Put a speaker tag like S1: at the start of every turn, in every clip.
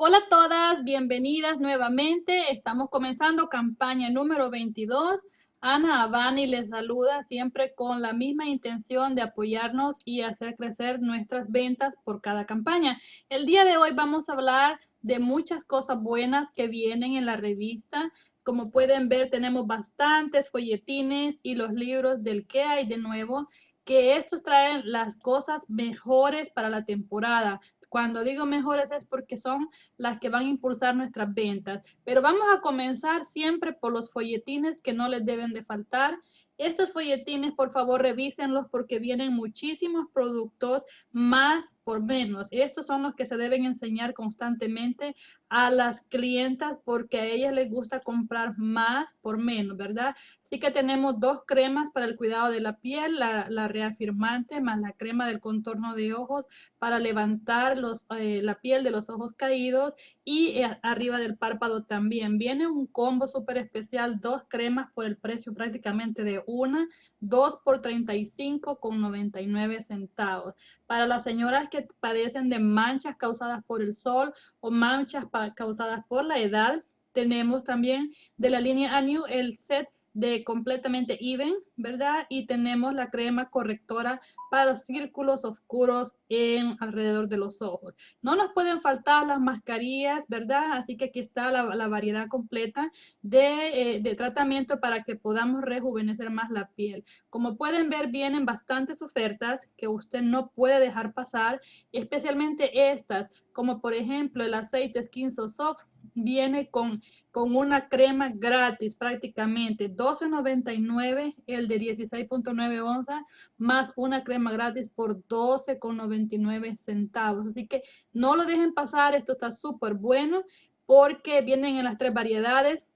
S1: Hola a todas, bienvenidas nuevamente. Estamos comenzando campaña número 22. Ana Abani les saluda siempre con la misma intención de apoyarnos y hacer crecer nuestras ventas por cada campaña. El día de hoy vamos a hablar de muchas cosas buenas que vienen en la revista. Como pueden ver, tenemos bastantes folletines y los libros del que hay de nuevo que estos traen las cosas mejores para la temporada. Cuando digo mejores es porque son las que van a impulsar nuestras ventas. Pero vamos a comenzar siempre por los folletines que no les deben de faltar. Estos folletines, por favor, revísenlos porque vienen muchísimos productos más por menos. Estos son los que se deben enseñar constantemente a las clientas porque a ellas les gusta comprar más por menos, ¿verdad? Así que tenemos dos cremas para el cuidado de la piel, la, reafirmante más la crema del contorno de ojos para levantar los, eh, la piel de los ojos caídos y eh, arriba del párpado también. Viene un combo súper especial, dos cremas por el precio prácticamente de una, dos por 35 con 99 centavos. Para las señoras que padecen de manchas causadas por el sol o manchas causadas por la edad, tenemos también de la línea Anew el set de completamente even, ¿verdad? Y tenemos la crema correctora para círculos oscuros en alrededor de los ojos. No nos pueden faltar las mascarillas, ¿verdad? Así que aquí está la, variedad completa de, eh, de, tratamiento para que podamos rejuvenecer más la piel. Como pueden ver, vienen bastantes ofertas que usted no puede dejar pasar, especialmente estas, como por ejemplo el aceite Skin So Soft, viene con, con una crema gratis prácticamente, $12.99 el de 16.9 onzas, más una crema gratis por $12.99 centavos. Así que no lo dejen pasar, esto está súper bueno porque vienen en las tres variedades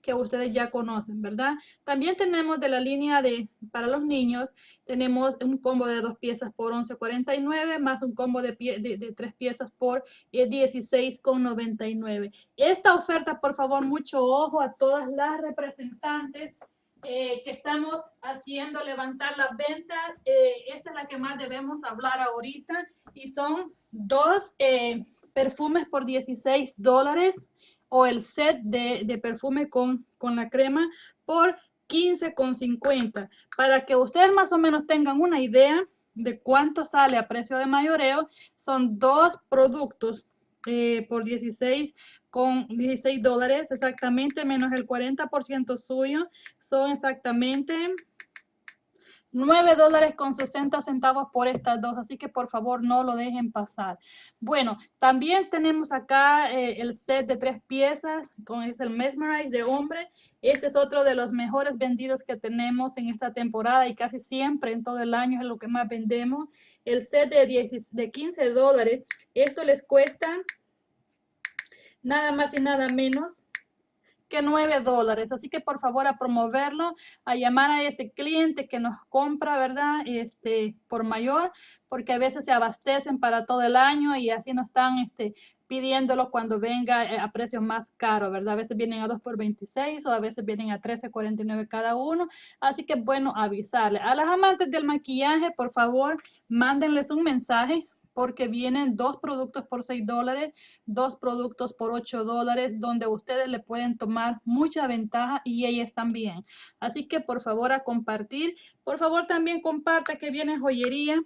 S1: que ustedes ya conocen, ¿verdad? También tenemos de la línea de para los niños, tenemos un combo de dos piezas por 11.49 más un combo de, de, tres piezas por 16.99. Eh, Esta oferta, por favor, mucho ojo a todas las representantes eh, que estamos haciendo levantar las ventas. Eh, esta es la que más debemos hablar ahorita y son dos perfumes por 16 dólares o el set de, perfume con, con la crema por 15,50 para que ustedes más o menos tengan una idea de cuánto sale a precio de mayoreo. Son dos productos eh, por 16 con 16 dólares exactamente menos el 40% suyo son exactamente 9 dólares con 60 centavos por estas dos, así que por favor no lo dejen pasar. Bueno, también tenemos acá eh, el set de tres piezas, con es el Mesmerize de hombre. Este es otro de los mejores vendidos que tenemos en esta temporada y casi siempre en todo el año es lo que más vendemos. El set de, 10, de 15 dólares, esto les cuesta nada más y nada menos que 9 dólares. Así que por favor a promoverlo, a llamar a ese cliente que nos compra, ¿verdad? Este, por mayor, porque a veces se abastecen para todo el año y así no están este, pidiéndolo cuando venga eh, a precio más caro, ¿verdad? A veces vienen a 2 por 26 o a veces vienen a 13.49 cada uno. Así que bueno, avisarle. A las amantes del maquillaje, por favor, mándenles un mensaje porque vienen dos productos por 6 dólares, dos productos por 8 dólares, donde ustedes le pueden tomar mucha ventaja y ellas también. Así que por favor a compartir. Por favor también comparta que viene joyería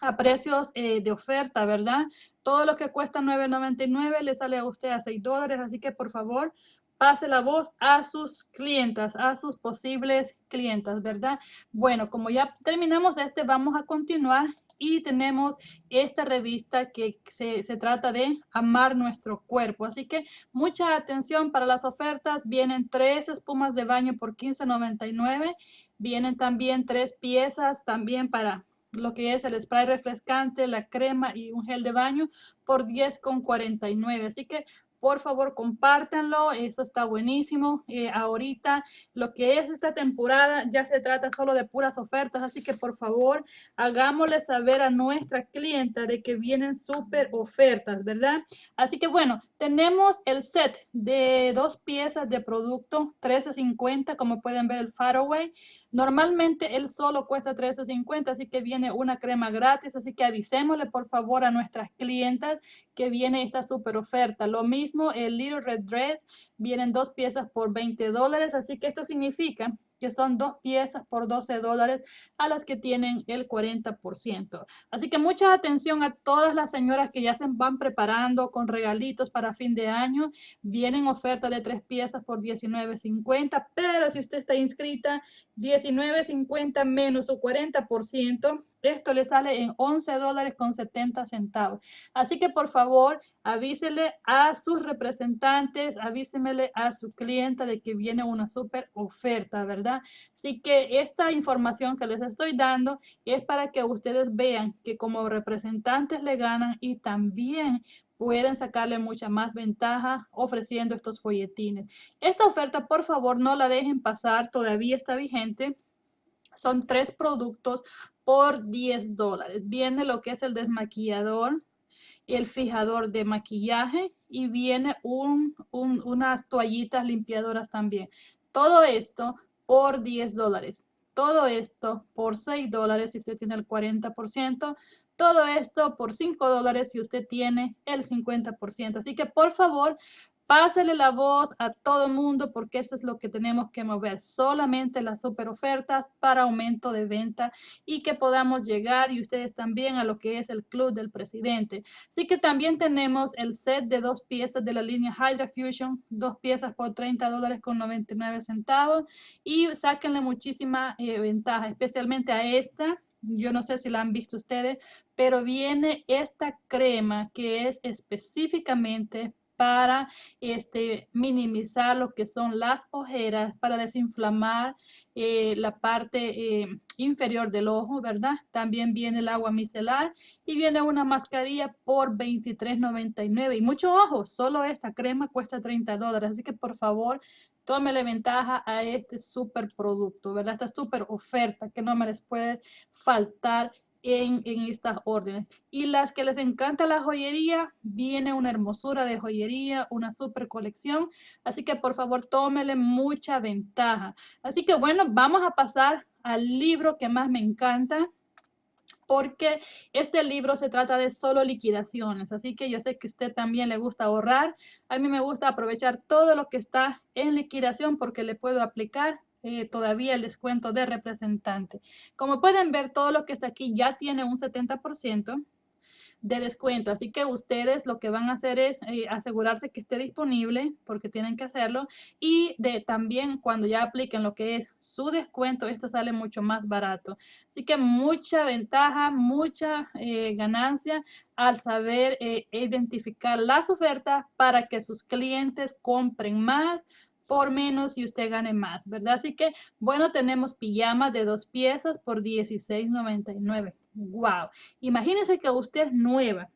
S1: a precios eh, de oferta, ¿verdad? Todo lo que cuesta $9.99 le sale a usted a 6 dólares, así que por favor pase la voz a sus clientas, a sus posibles clientas, ¿verdad? Bueno, como ya terminamos este, vamos a continuar y tenemos esta revista que se, se, trata de amar nuestro cuerpo. Así que mucha atención para las ofertas. Vienen tres espumas de baño por $15.99. Vienen también tres piezas también para lo que es el spray refrescante, la crema y un gel de baño por $10.49. Así que por favor compártanlo, eso está buenísimo. Eh, ahorita lo que es esta temporada ya se trata solo de puras ofertas, así que por favor hagámosle saber a nuestra clienta de que vienen súper ofertas, ¿verdad? Así que bueno, tenemos el set de dos piezas de producto 13.50, como pueden ver el Faraway. Normalmente él solo cuesta $13.50, así que viene una crema gratis, así que avisémosle por favor a nuestras clientas que viene esta super oferta. Lo mismo el Little Red Dress, vienen dos piezas por 20 dólares, así que esto significa que son dos piezas por 12 dólares a las que tienen el 40%. Así que mucha atención a todas las señoras que ya se van preparando con regalitos para fin de año. Vienen ofertas de tres piezas por $19.50, pero si usted está inscrita, $19.50 menos su 40%, esto le sale en 11 dólares con 70 centavos. Así que por favor, avísele a sus representantes, avísemele a su cliente de que viene una súper oferta, ¿verdad? Así que esta información que les estoy dando es para que ustedes vean que como representantes le ganan y también pueden sacarle mucha más ventaja ofreciendo estos folletines. Esta oferta, por favor, no la dejen pasar, todavía está vigente. Son tres productos por 10 dólares. Viene lo que es el desmaquillador, el fijador de maquillaje y viene unas toallitas limpiadoras también. Todo esto por 10 dólares. Todo esto por 6 dólares si usted tiene el 40%. Todo esto por 5 dólares si usted tiene el 50%. Así que por favor, Pásele la voz a todo el mundo porque eso es lo que tenemos que mover. Solamente las super ofertas para aumento de venta y que podamos llegar y ustedes también a lo que es el club del presidente. Así que también tenemos el set de dos piezas de la línea Hydra Fusion, dos piezas por 30 dólares con 99 centavos y sáquenle muchísima eh, ventaja, especialmente a esta yo no sé si la han visto ustedes, pero viene esta crema que es específicamente para este, minimizar lo que son las ojeras, para desinflamar eh, la parte eh, inferior del ojo, ¿verdad? También viene el agua micelar y viene una mascarilla por $23.99. Y mucho ojo, solo esta crema cuesta 30 dólares, así que por favor, tómele ventaja a este super producto, ¿verdad? Esta super oferta que no me les puede faltar en, estas órdenes. Y las que les encanta la joyería, viene una hermosura de joyería, una super colección. Así que por favor, tómele mucha ventaja. Así que bueno, vamos a pasar al libro que más me encanta porque este libro se trata de solo liquidaciones, así que yo sé que usted también le gusta ahorrar, a mí me gusta aprovechar todo lo que está en liquidación porque le puedo aplicar eh, todavía el descuento de representante. Como pueden ver, todo lo que está aquí ya tiene un 70% de descuento. Así que ustedes lo que van a hacer es eh, asegurarse que esté disponible porque tienen que hacerlo y de también cuando ya apliquen lo que es su descuento, esto sale mucho más barato. Así que mucha ventaja, mucha eh, ganancia al saber identificar las ofertas para que sus clientes compren más por menos y usted gane más, ¿verdad? Así que, bueno, tenemos pijamas de dos piezas por $16.99. ¡Wow! Imagínese que usted es nueva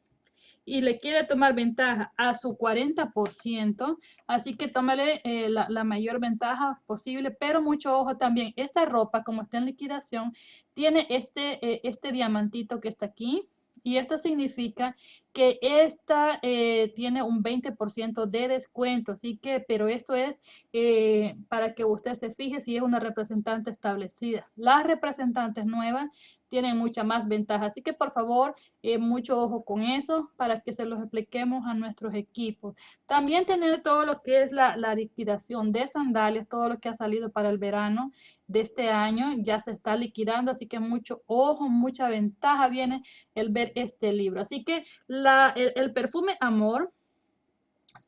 S1: y le quiere tomar ventaja a su 40%, así que tómale eh, la, mayor ventaja posible, pero mucho ojo también, esta ropa como está en liquidación, tiene este, eh, este diamantito que está aquí, y esto significa que esta eh, tiene un 20% de descuento, así que, pero esto es eh, para que usted se fije si es una representante establecida. Las representantes nuevas tienen mucha más ventaja, así que por favor, eh, mucho ojo con eso para que se los expliquemos a nuestros equipos. También tener todo lo que es la, la liquidación de sandalias, todo lo que ha salido para el verano de este año ya se está liquidando, así que mucho ojo, mucha ventaja viene el ver este libro. Así que el, perfume Amor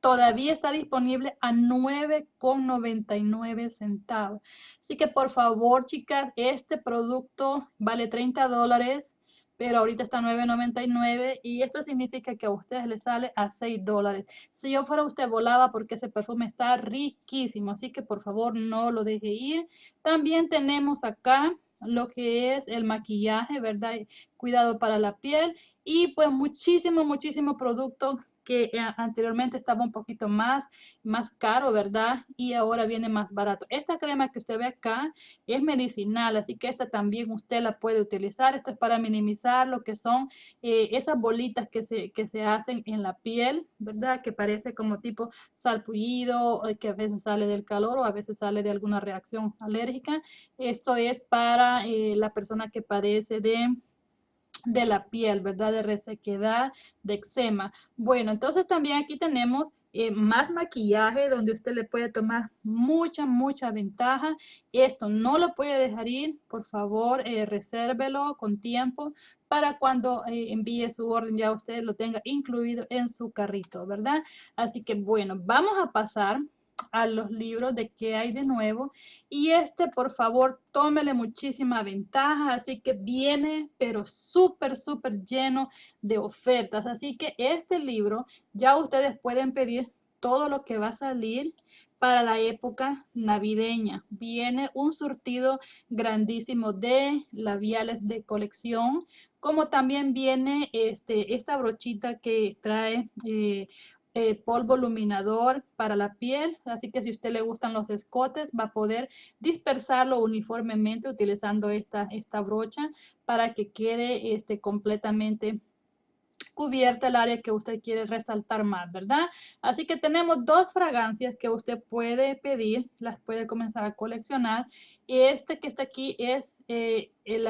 S1: todavía está disponible a 9,99 centavos. Así que por favor, chicas, este producto vale 30 dólares, pero ahorita está 9,99 y esto significa que a ustedes les sale a 6 dólares. Si yo fuera usted, volaba porque ese perfume está riquísimo, así que por favor no lo deje ir. También tenemos acá lo que es el maquillaje, ¿verdad? cuidado para la piel y pues muchísimo, muchísimo producto que eh, anteriormente estaba un poquito más, más caro, ¿verdad? Y ahora viene más barato. Esta crema que usted ve acá es medicinal, así que esta también usted la puede utilizar. Esto es para minimizar lo que son eh, esas bolitas que se, que se hacen en la piel, ¿verdad? Que parece como tipo salpullido, que a veces sale del calor o a veces sale de alguna reacción alérgica. Eso es para eh, la persona que padece de de la piel, ¿verdad? De resequedad, de eczema. Bueno, entonces también aquí tenemos eh, más maquillaje donde usted le puede tomar mucha, mucha ventaja. Esto no lo puede dejar ir, por favor, eh, resérvelo con tiempo para cuando eh, envíe su orden ya usted lo tenga incluido en su carrito, ¿verdad? Así que bueno, vamos a pasar a los libros de qué hay de nuevo. Y este, por favor, tómele muchísima ventaja. Así que viene, pero súper, súper lleno de ofertas. Así que este libro ya ustedes pueden pedir todo lo que va a salir para la época navideña. Viene un surtido grandísimo de labiales de colección, como también viene este, esta brochita que trae eh, eh, polvo iluminador para la piel, así que si a usted le gustan los escotes, va a poder dispersarlo uniformemente utilizando esta, esta brocha para que quede este, completamente cubierta el área que usted quiere resaltar más, ¿verdad? Así que tenemos dos fragancias que usted puede pedir, las puede comenzar a coleccionar. Este que está aquí es eh, el,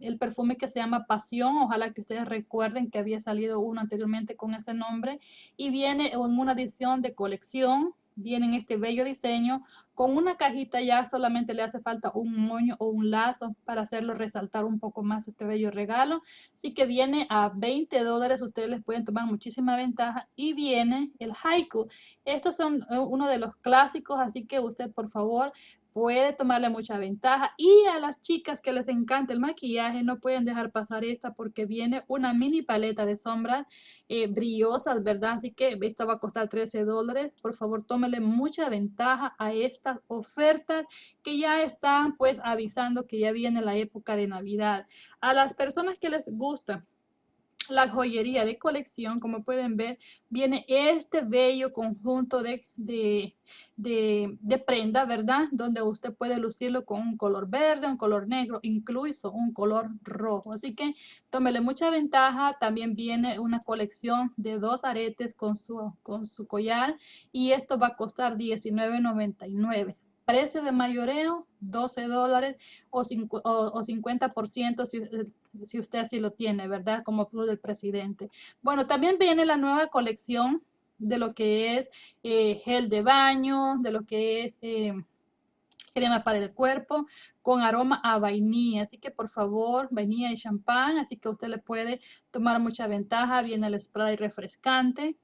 S1: el, perfume que se llama Pasión. Ojalá que ustedes recuerden que había salido uno anteriormente con ese nombre. Y viene en una edición de colección viene en este bello diseño. Con una cajita ya solamente le hace falta un moño o un lazo para hacerlo resaltar un poco más este bello regalo. Así que viene a 20 dólares. Ustedes les pueden tomar muchísima ventaja. Y viene el haiku. Estos son eh, uno de los clásicos, así que usted por favor puede tomarle mucha ventaja. Y a las chicas que les encanta el maquillaje, no pueden dejar pasar esta porque viene una mini paleta de sombras eh, brillosas, ¿verdad? Así que esta va a costar 13 dólares. Por favor, tómele mucha ventaja a estas ofertas que ya están pues avisando que ya viene la época de Navidad. A las personas que les gusta la joyería de colección, como pueden ver, viene este bello conjunto de, de, de, prenda, ¿verdad? Donde usted puede lucirlo con un color verde, un color negro, incluso un color rojo. Así que tómele mucha ventaja. También viene una colección de dos aretes con su, con su collar y esto va a costar $19.99 precio de mayoreo 12 dólares o, o, 50% si, si, usted así lo tiene, ¿verdad? Como plus del presidente. Bueno, también viene la nueva colección de lo que es eh, gel de baño, de lo que es eh, crema para el cuerpo con aroma a vainilla. Así que por favor, vainilla y champán. Así que usted le puede tomar mucha ventaja. Viene el spray refrescante.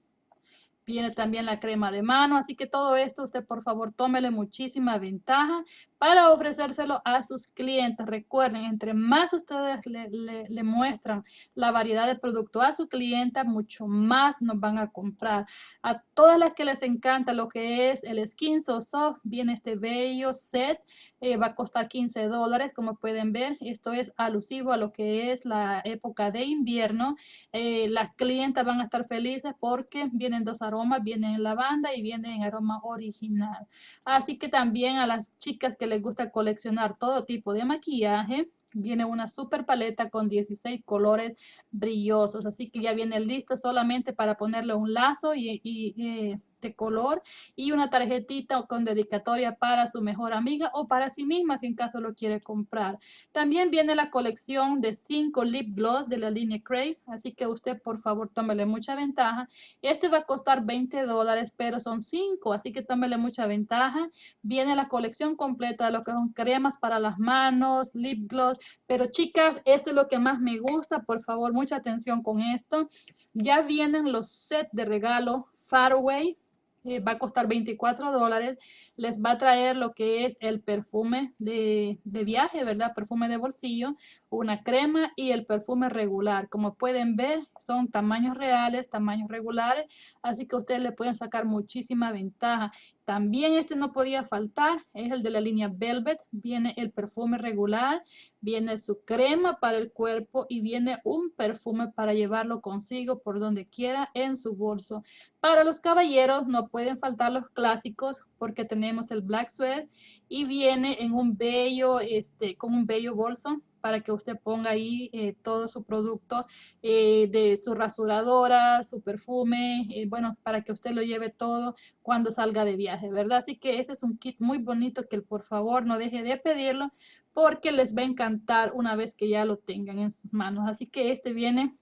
S1: Viene también la crema de mano, así que todo esto usted por favor tómele muchísima ventaja para ofrecérselo a sus clientes. Recuerden, entre más ustedes le, muestran la variedad de producto a su cliente, mucho más nos van a comprar. A todas las que les encanta lo que es el Skin So Soft, viene este bello set, eh, va a costar 15 dólares, como pueden ver. Esto es alusivo a lo que es la época de invierno. Eh, las clientas van a estar felices porque vienen dos aromas vienen en lavanda y vienen en aroma original. Así que también a las chicas que les gusta coleccionar todo tipo de maquillaje, viene una super paleta con 16 colores brillosos. Así que ya viene listo solamente para ponerle un lazo y, eh, de color y una tarjetita con dedicatoria para su mejor amiga o para sí misma si en caso lo quiere comprar. También viene la colección de 5 lip gloss de la línea Crave, así que usted por favor tómele mucha ventaja. Este va a costar 20 dólares, pero son 5, así que tómele mucha ventaja. Viene la colección completa de lo que son cremas para las manos, lip gloss, pero chicas, esto es lo que más me gusta, por favor, mucha atención con esto. Ya vienen los sets de regalo Faraway eh, va a costar 24 dólares, les va a traer lo que es el perfume de, de, viaje, ¿verdad? Perfume de bolsillo, una crema y el perfume regular. Como pueden ver, son tamaños reales, tamaños regulares, así que ustedes le pueden sacar muchísima ventaja. También este no podía faltar, es el de la línea Velvet. Viene el perfume regular, viene su crema para el cuerpo y viene un perfume para llevarlo consigo por donde quiera en su bolso. Para los caballeros no pueden faltar los clásicos porque tenemos el Black Sweat y viene en un bello, este, con un bello bolso para que usted ponga ahí eh, todo su producto eh, de su rasuradora, su perfume, eh, bueno, para que usted lo lleve todo cuando salga de viaje, ¿verdad? Así que ese es un kit muy bonito que por favor no deje de pedirlo porque les va a encantar una vez que ya lo tengan en sus manos. Así que este viene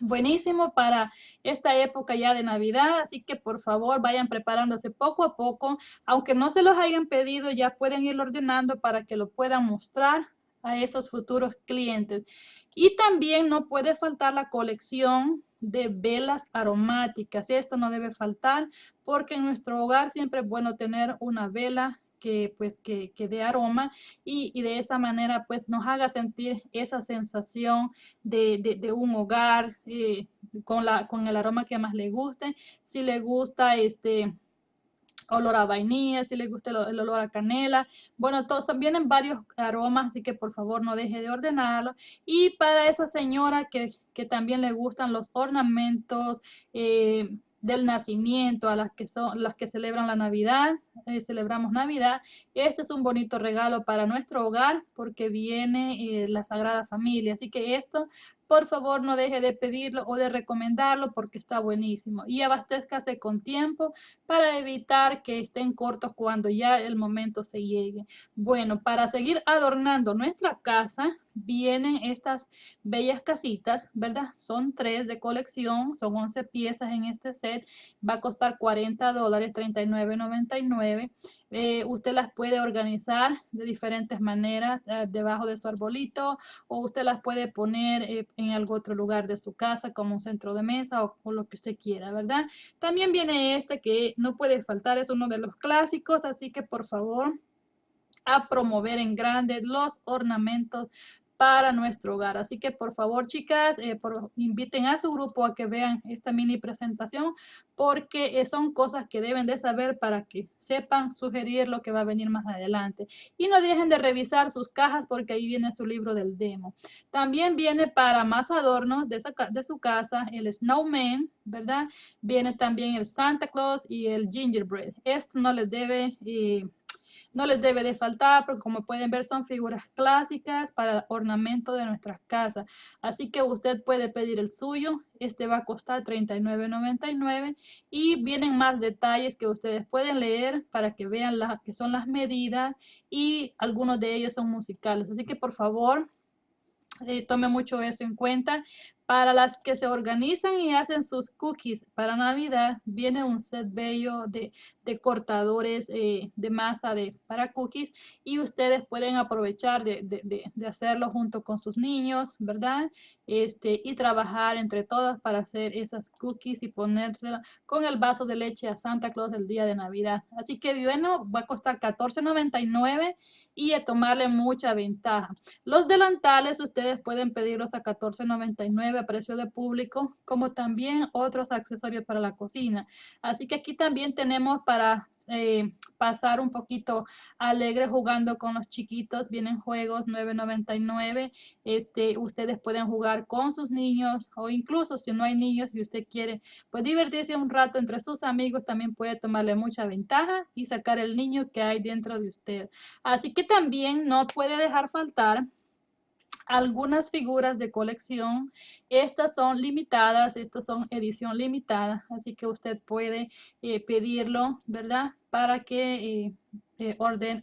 S1: buenísimo para esta época ya de Navidad, así que por favor vayan preparándose poco a poco, aunque no se los hayan pedido, ya pueden ir ordenando para que lo puedan mostrar a esos futuros clientes. Y también no puede faltar la colección de velas aromáticas. Esto no debe faltar porque en nuestro hogar siempre es bueno tener una vela que pues que, que dé aroma y, de esa manera pues nos haga sentir esa sensación de, un hogar eh, con, la, con el aroma que más le guste. Si le gusta este olor a vainilla, si les gusta el, olor a canela. Bueno, todos vienen varios aromas, así que por favor no deje de ordenarlo. Y para esa señora que, también le gustan los ornamentos, eh, del nacimiento, a las que son las que celebran la Navidad, eh, celebramos Navidad. Este es un bonito regalo para nuestro hogar porque viene eh, la Sagrada Familia. Así que esto por favor no deje de pedirlo o de recomendarlo porque está buenísimo. Y abastezcase con tiempo para evitar que estén cortos cuando ya el momento se llegue. Bueno, para seguir adornando nuestra casa, vienen estas bellas casitas, ¿verdad? Son tres de colección, son 11 piezas en este set. Va a costar 40 dólares, 39.99. Eh, usted las puede organizar de diferentes maneras eh, debajo de su arbolito o usted las puede poner eh, en algún otro lugar de su casa como un centro de mesa o, o, lo que usted quiera, ¿verdad? También viene este que no puede faltar, es uno de los clásicos, así que por favor a promover en grande los ornamentos para nuestro hogar. Así que por favor, chicas, eh, inviten a su grupo a que vean esta mini presentación porque eh, son cosas que deben de saber para que sepan sugerir lo que va a venir más adelante. Y no dejen de revisar sus cajas porque ahí viene su libro del demo. También viene para más adornos de, su casa el Snowman, ¿verdad? Viene también el Santa Claus y el Gingerbread. Esto no les debe... Eh, no les debe de faltar porque como pueden ver son figuras clásicas para el ornamento de nuestras casas. Así que usted puede pedir el suyo. Este va a costar $39.99 y vienen más detalles que ustedes pueden leer para que vean las que son las medidas y algunos de ellos son musicales. Así que por favor eh, tome mucho eso en cuenta. Para las que se organizan y hacen sus cookies para Navidad, viene un set bello de, cortadores eh, de masa para cookies y ustedes pueden aprovechar de, de, hacerlo junto con sus niños, ¿verdad? Este, y trabajar entre todas para hacer esas cookies y ponérsela con el vaso de leche a Santa Claus el día de Navidad. Así que bueno, va a costar $14.99 y a tomarle mucha ventaja. Los delantales ustedes pueden pedirlos a $14.99 a precio de público, como también otros accesorios para la cocina. Así que aquí también tenemos para eh, pasar un poquito alegre jugando con los chiquitos. Vienen juegos 9.99. Este, ustedes pueden jugar con sus niños o incluso si no hay niños y usted quiere pues divertirse un rato entre sus amigos, también puede tomarle mucha ventaja y sacar el niño que hay dentro de usted. Así que también no puede dejar faltar algunas figuras de colección. Estas son limitadas, estas son edición limitada, así que usted puede eh, pedirlo, ¿verdad? Para que eh, eh, orden,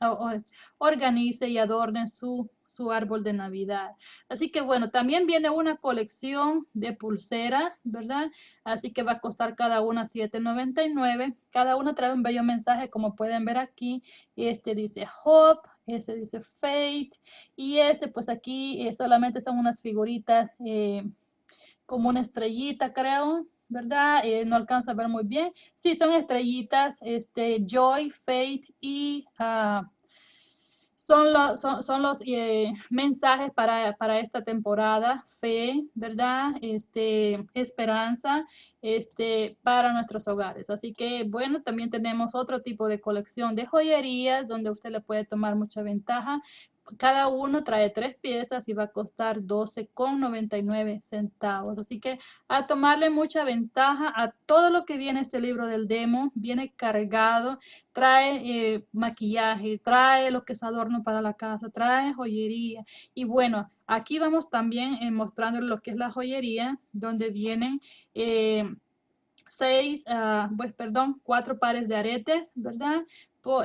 S1: organice y adorne su su árbol de Navidad. Así que bueno, también viene una colección de pulseras, ¿verdad? Así que va a costar cada una $7.99. Cada una trae un bello mensaje, como pueden ver aquí. Este dice Hope, este dice Fate y este pues aquí eh, solamente son unas figuritas eh, como una estrellita creo. ¿verdad? Eh, no alcanza a ver muy bien. Sí, son estrellitas, este, Joy, Fate y uh, son los, son, los eh, mensajes para, para, esta temporada, fe, ¿verdad? Este, esperanza este, para nuestros hogares. Así que, bueno, también tenemos otro tipo de colección de joyerías donde usted le puede tomar mucha ventaja cada uno trae tres piezas y va a costar 12,99 centavos. Así que a tomarle mucha ventaja a todo lo que viene este libro del demo. Viene cargado, trae eh, maquillaje, trae lo que es adorno para la casa, trae joyería. Y bueno, aquí vamos también eh, mostrando lo que es la joyería, donde vienen... Eh, seis, ah, pues perdón, cuatro pares de aretes, ¿verdad?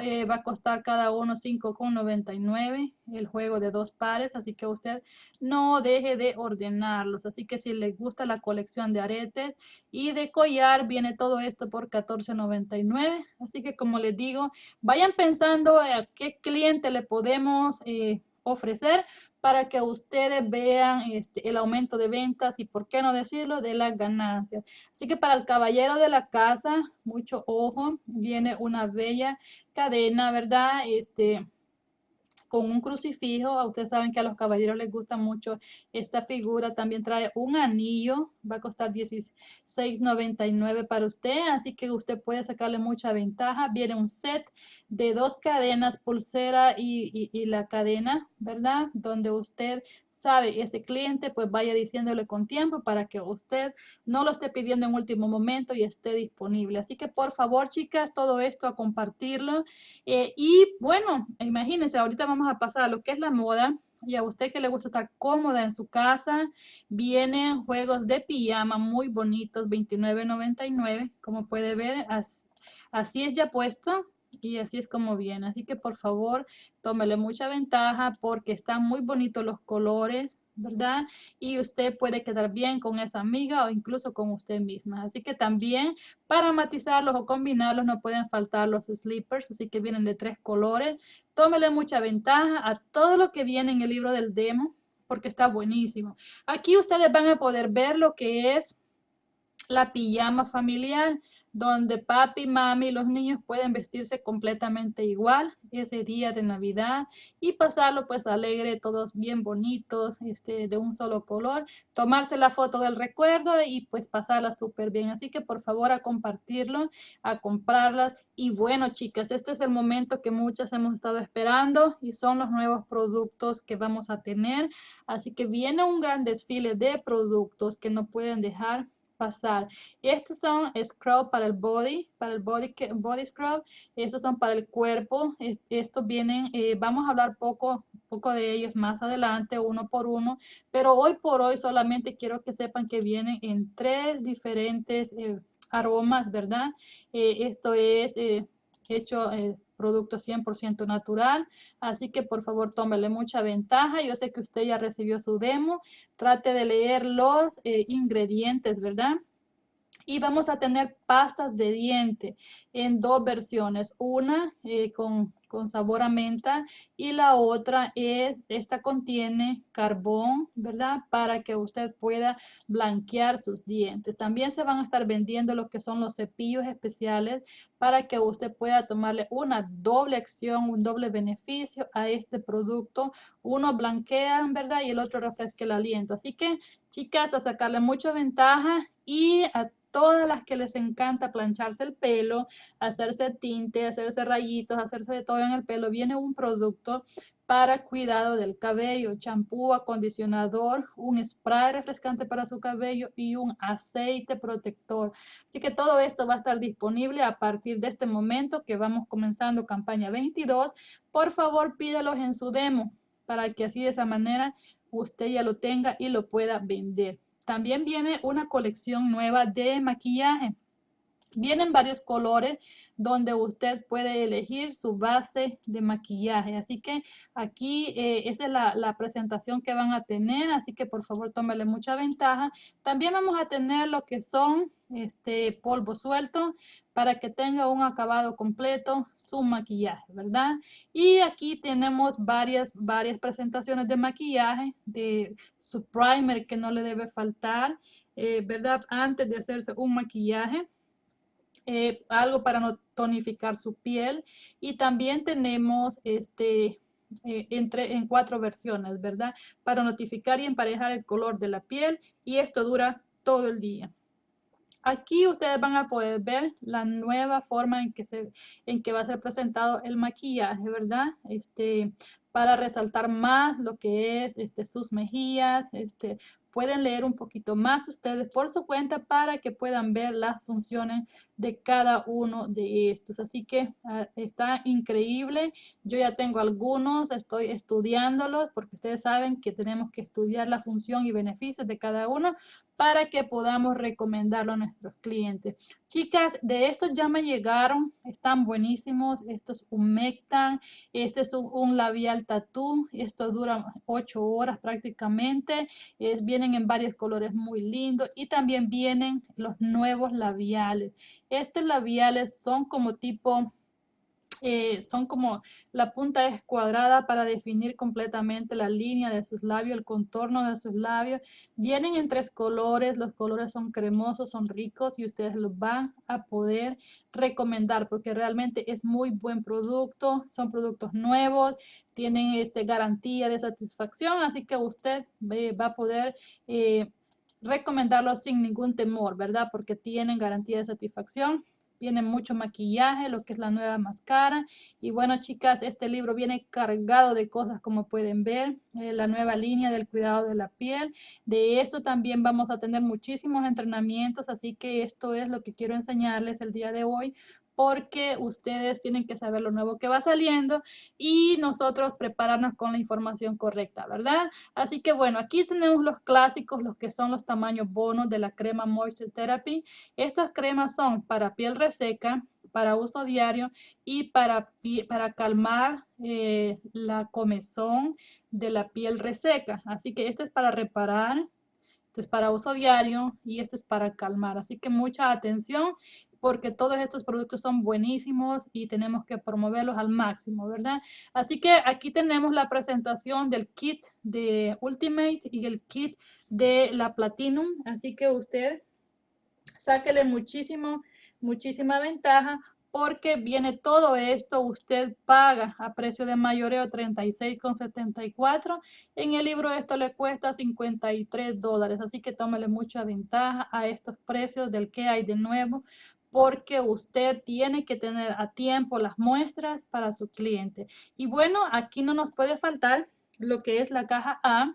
S1: Eh, va a costar cada uno 5,99 el juego de dos pares, así que usted no deje de ordenarlos. Así que si le gusta la colección de aretes y de collar, viene todo esto por 14,99. Así que como les digo, vayan pensando a qué cliente le podemos... Eh, ofrecer para que ustedes vean este, el aumento de ventas y, por qué no decirlo, de las ganancias. Así que para el caballero de la casa, mucho ojo, viene una bella cadena, ¿verdad? Este, con un crucifijo. Ustedes saben que a los caballeros les gusta mucho esta figura. También trae un anillo. Va a costar $16.99 para usted. Así que usted puede sacarle mucha ventaja. Viene un set de dos cadenas, pulsera y, y la cadena, ¿verdad? Donde usted sabe ese cliente, pues vaya diciéndole con tiempo para que usted no lo esté pidiendo en último momento y esté disponible. Así que por favor, chicas, todo esto a compartirlo. Eh, y bueno, imagínense, ahorita vamos a pasar a lo que es la moda. Y a usted que le gusta estar cómoda en su casa, vienen juegos de pijama muy bonitos, $29.99. Como puede ver, así es ya puesto y así es como viene. Así que por favor, tómele mucha ventaja porque están muy bonitos los colores, ¿verdad? Y usted puede quedar bien con esa amiga o incluso con usted misma. Así que también para matizarlos o combinarlos no pueden faltar los slippers, así que vienen de tres colores. Tómele mucha ventaja a todo lo que viene en el libro del demo porque está buenísimo. Aquí ustedes van a poder ver lo que es la pijama familiar, donde papi, mami los niños pueden vestirse completamente igual ese día de Navidad y pasarlo pues alegre, todos bien bonitos, este, de un solo color, tomarse la foto del recuerdo y pues pasarla súper bien. Así que por favor a compartirlo, a comprarlas. Y bueno chicas, este es el momento que muchas hemos estado esperando y son los nuevos productos que vamos a tener. Así que viene un gran desfile de productos que no pueden dejar pasar. Estos son scrub para el body, para el body, body scrub. Estos son para el cuerpo. Estos vienen, eh, vamos a hablar poco, poco de ellos más adelante, uno por uno. Pero hoy por hoy solamente quiero que sepan que vienen en tres diferentes eh, aromas, ¿verdad? Eh, esto es hecho eh, producto 100% natural, así que por favor tómele mucha ventaja. Yo sé que usted ya recibió su demo, trate de leer los eh, ingredientes, ¿verdad? Y vamos a tener pastas de diente en dos versiones, una eh, con con sabor a menta y la otra es, esta contiene carbón, ¿verdad? Para que usted pueda blanquear sus dientes. También se van a estar vendiendo lo que son los cepillos especiales para que usted pueda tomarle una doble acción, un doble beneficio a este producto. Uno blanquea, ¿verdad? Y el otro refresca el aliento. Así que, chicas, a sacarle mucha ventaja y a todas las que les encanta plancharse el pelo, hacerse tinte, hacerse rayitos, hacerse de todo en el pelo, viene un producto para cuidado del cabello, champú, acondicionador, un spray refrescante para su cabello y un aceite protector. Así que todo esto va a estar disponible a partir de este momento que vamos comenzando campaña 22. Por favor, pídelos en su demo para que así de esa manera usted ya lo tenga y lo pueda vender. También viene una colección nueva de maquillaje. Vienen varios colores donde usted puede elegir su base de maquillaje. Así que aquí eh, esa es la, presentación que van a tener. Así que por favor tómele mucha ventaja. También vamos a tener lo que son este polvo suelto para que tenga un acabado completo su maquillaje, ¿verdad? Y aquí tenemos varias, varias presentaciones de maquillaje, de su primer que no le debe faltar, eh, ¿verdad? Antes de hacerse un maquillaje. Eh, algo para no tonificar su piel y también tenemos este eh, entre, en cuatro versiones, ¿verdad? Para notificar y emparejar el color de la piel y esto dura todo el día. Aquí ustedes van a poder ver la nueva forma en que, se, en que va a ser presentado el maquillaje, ¿verdad? Este, para resaltar más lo que es este, sus mejillas, este, pueden leer un poquito más ustedes por su cuenta para que puedan ver las funciones de cada uno de estos. Así que ah, está increíble. Yo ya tengo algunos, estoy estudiándolos porque ustedes saben que tenemos que estudiar la función y beneficios de cada uno para que podamos recomendarlo a nuestros clientes. Chicas, de estos ya me llegaron, están buenísimos. Estos humectan, este es un, labial tatú, esto dura 8 horas prácticamente. Es, vienen en varios colores muy lindos y también vienen los nuevos labiales. Estos labiales son como tipo son como la punta es cuadrada para definir completamente la línea de sus labios, el contorno de sus labios. Vienen en tres colores, los colores son cremosos, son ricos y ustedes los van a poder recomendar porque realmente es muy buen producto, son productos nuevos, tienen este, garantía de satisfacción, así que usted eh, va a poder... Eh, recomendarlo sin ningún temor, ¿verdad? Porque tienen garantía de satisfacción viene mucho maquillaje, lo que es la nueva máscara. Y bueno, chicas, este libro viene cargado de cosas como pueden ver, eh, la nueva línea del cuidado de la piel. De esto también vamos a tener muchísimos entrenamientos, así que esto es lo que quiero enseñarles el día de hoy porque ustedes tienen que saber lo nuevo que va saliendo y nosotros prepararnos con la información correcta, ¿verdad? Así que bueno, aquí tenemos los clásicos, los que son los tamaños bonos de la crema Moisture Therapy. Estas cremas son para piel reseca, para uso diario y para, para calmar eh, la comezón de la piel reseca. Así que este es para reparar, este es para uso diario y este es para calmar. Así que mucha atención porque todos estos productos son buenísimos y tenemos que promoverlos al máximo, ¿verdad? Así que aquí tenemos la presentación del kit de Ultimate y el kit de la Platinum, así que usted sáquele muchísimo, muchísima ventaja porque viene todo esto, usted paga a precio de mayoreo 36,74. En el libro esto le cuesta 53 dólares, así que tómele mucha ventaja a estos precios del que hay de nuevo, porque usted tiene que tener a tiempo las muestras para su cliente. Y bueno, aquí no nos puede faltar lo que es la caja A.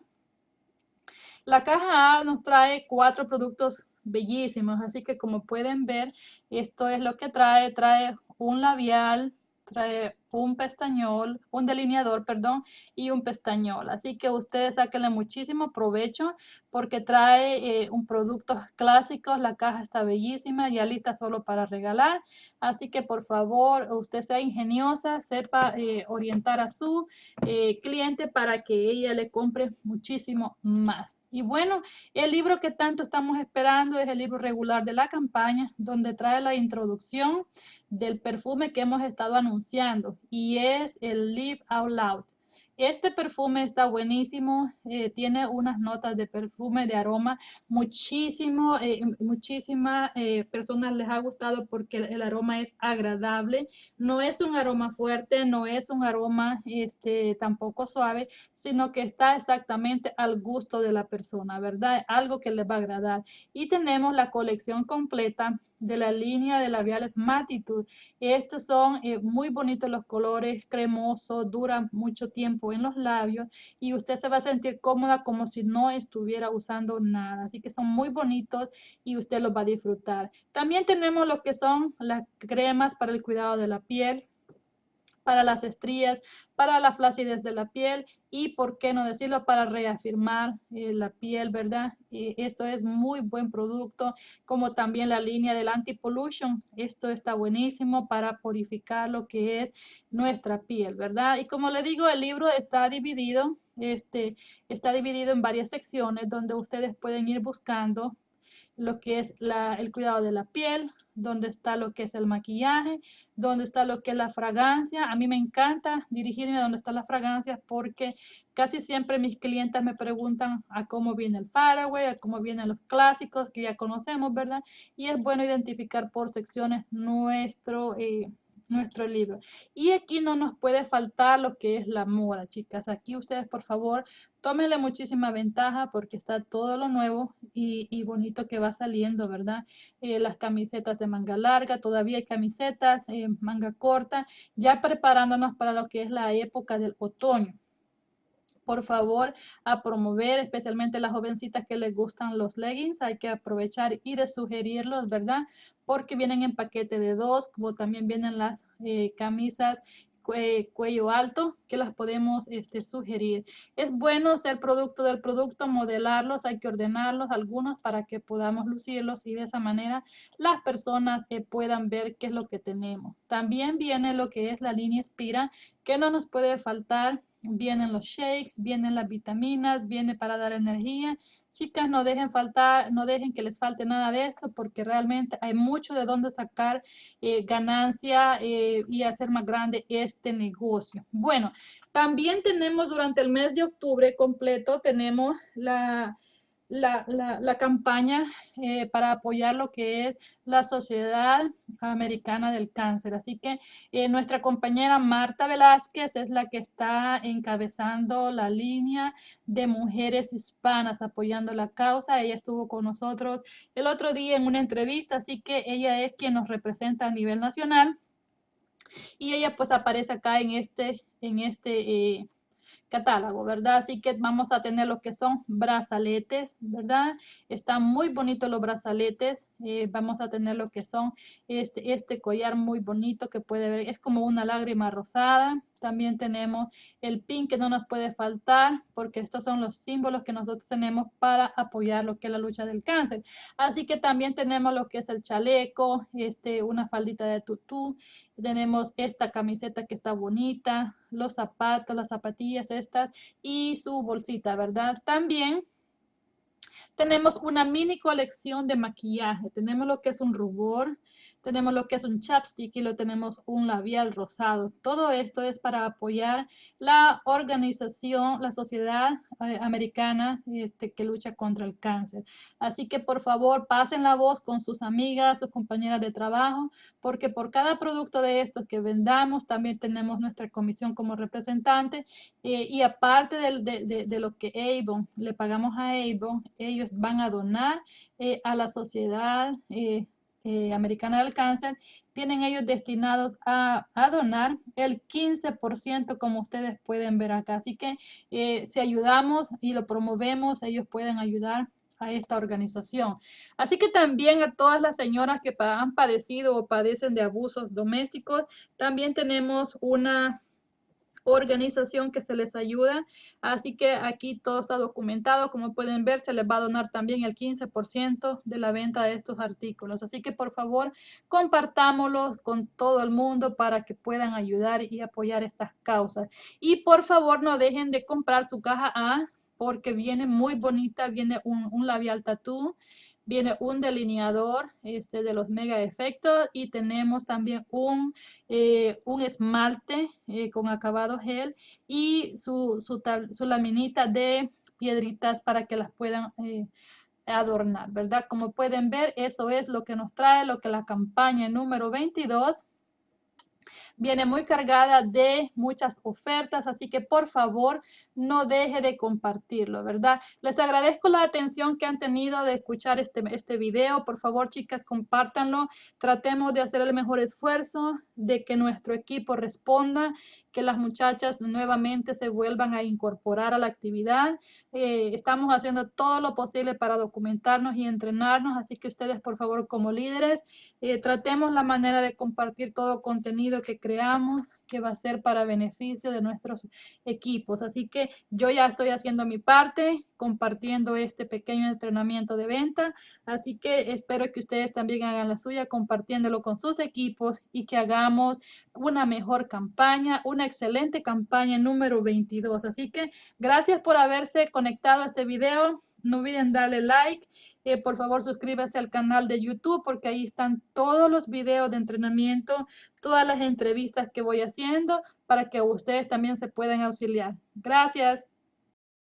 S1: La caja A nos trae cuatro productos bellísimos, así que como pueden ver, esto es lo que trae. Trae un labial, trae un pestañol, un delineador, perdón, y un pestañol. Así que ustedes sáquenle muchísimo provecho porque trae eh, un producto clásico. La caja está bellísima, ya lista solo para regalar. Así que por favor, usted sea ingeniosa, sepa eh, orientar a su eh, cliente para que ella le compre muchísimo más. Y bueno, el libro que tanto estamos esperando es el libro regular de la campaña, donde trae la introducción del perfume que hemos estado anunciando y es el Live Out Loud. Este perfume está buenísimo, eh, tiene unas notas de perfume, de aroma, muchísimo, eh, muchísimas eh, personas les ha gustado porque el, aroma es agradable, no es un aroma fuerte, no es un aroma este, tampoco suave, sino que está exactamente al gusto de la persona, ¿verdad? Algo que les va a agradar. Y tenemos la colección completa de la línea de labiales Matitude. Estos son eh, muy bonitos los colores, cremosos, duran mucho tiempo en los labios y usted se va a sentir cómoda como si no estuviera usando nada. Así que son muy bonitos y usted los va a disfrutar. También tenemos lo que son las cremas para el cuidado de la piel para las estrías, para la flacidez de la piel y, por qué no decirlo, para reafirmar eh, la piel, ¿verdad? esto es muy buen producto, como también la línea del anti-pollution. Esto está buenísimo para purificar lo que es nuestra piel, ¿verdad? Y como le digo, el libro está dividido, este, está dividido en varias secciones donde ustedes pueden ir buscando lo que es el cuidado de la piel, donde está lo que es el maquillaje, donde está lo que es la fragancia. A mí me encanta dirigirme a donde está la fragancia porque casi siempre mis clientes me preguntan a cómo viene el Faraway, a cómo vienen los clásicos que ya conocemos, ¿verdad? Y es bueno identificar por secciones nuestro... Eh, nuestro libro. Y aquí no nos puede faltar lo que es la moda, chicas. Aquí ustedes, por favor, tómenle muchísima ventaja porque está todo lo nuevo y, bonito que va saliendo, ¿verdad? Eh, las camisetas de manga larga, todavía hay camisetas eh, manga corta, ya preparándonos para lo que es la época del otoño por favor, a promover, especialmente las jovencitas que les gustan los leggings. Hay que aprovechar y de sugerirlos, ¿verdad? Porque vienen en paquete de dos, como también vienen las eh, camisas cuello alto que las podemos este, sugerir. Es bueno ser producto del producto, modelarlos, hay que ordenarlos algunos para que podamos lucirlos y de esa manera las personas eh, puedan ver qué es lo que tenemos. También viene lo que es la línea Inspira, que no nos puede faltar vienen los shakes, vienen las vitaminas, viene para dar energía. Chicas, no dejen faltar, no dejen que les falte nada de esto porque realmente hay mucho de dónde sacar eh, ganancia eh, y hacer más grande este negocio. Bueno, también tenemos durante el mes de octubre completo, tenemos la la, la, campaña eh, para apoyar lo que es la Sociedad Americana del Cáncer. Así que eh, nuestra compañera Marta Velázquez es la que está encabezando la línea de mujeres hispanas apoyando la causa. Ella estuvo con nosotros el otro día en una entrevista, así que ella es quien nos representa a nivel nacional. Y ella pues aparece acá en este, en este eh, catálogo, ¿verdad? Así que vamos a tener lo que son brazaletes, ¿verdad? Están muy bonitos los brazaletes. Eh, vamos a tener lo que son este, este collar muy bonito que puede ver, es como una lágrima rosada. También tenemos el pin que no nos puede faltar porque estos son los símbolos que nosotros tenemos para apoyar lo que es la lucha del cáncer. Así que también tenemos lo que es el chaleco, este, una faldita de tutú. Tenemos esta camiseta que está bonita, los zapatos, las zapatillas estas y su bolsita, ¿verdad? También tenemos una mini colección de maquillaje. Tenemos lo que es un rubor, tenemos lo que es un chapstick y lo tenemos un labial rosado. Todo esto es para apoyar la organización, la sociedad eh, americana este, que lucha contra el cáncer. Así que por favor pasen la voz con sus amigas, sus compañeras de trabajo, porque por cada producto de estos que vendamos también tenemos nuestra comisión como representante eh, y aparte de, lo que Avon le pagamos a Avon, ellos van a donar eh, a la sociedad eh, Americana del Cáncer, tienen ellos destinados a, donar el 15% como ustedes pueden ver acá. Así que eh, si ayudamos y lo promovemos, ellos pueden ayudar a esta organización. Así que también a todas las señoras que han padecido o padecen de abusos domésticos, también tenemos una organización que se les ayuda. Así que aquí todo está documentado. Como pueden ver, se les va a donar también el 15% de la venta de estos artículos. Así que por favor, compartámoslos con todo el mundo para que puedan ayudar y apoyar estas causas. Y por favor, no dejen de comprar su caja A porque viene muy bonita, viene un, un labial tatú viene un delineador este, de los mega efectos y tenemos también un, eh, un esmalte eh, con acabado gel y su, su, su, laminita de piedritas para que las puedan eh, adornar, ¿verdad? Como pueden ver, eso es lo que nos trae, lo que la campaña número 22 Viene muy cargada de muchas ofertas, así que por favor no deje de compartirlo, ¿verdad? Les agradezco la atención que han tenido de escuchar este, este video. Por favor, chicas, compártanlo. Tratemos de hacer el mejor esfuerzo, de que nuestro equipo responda que las muchachas nuevamente se vuelvan a incorporar a la actividad. Eh, estamos haciendo todo lo posible para documentarnos y entrenarnos, así que ustedes, por favor, como líderes, eh, tratemos la manera de compartir todo contenido que creamos que va a ser para beneficio de nuestros equipos. Así que yo ya estoy haciendo mi parte, compartiendo este pequeño entrenamiento de venta. Así que espero que ustedes también hagan la suya compartiéndolo con sus equipos y que hagamos una mejor campaña, una excelente campaña número 22. Así que gracias por haberse conectado a este video. No olviden darle like. Eh, por favor, suscríbase al canal de YouTube porque ahí están todos los videos de entrenamiento, todas las entrevistas que voy haciendo para que ustedes también se puedan auxiliar. Gracias.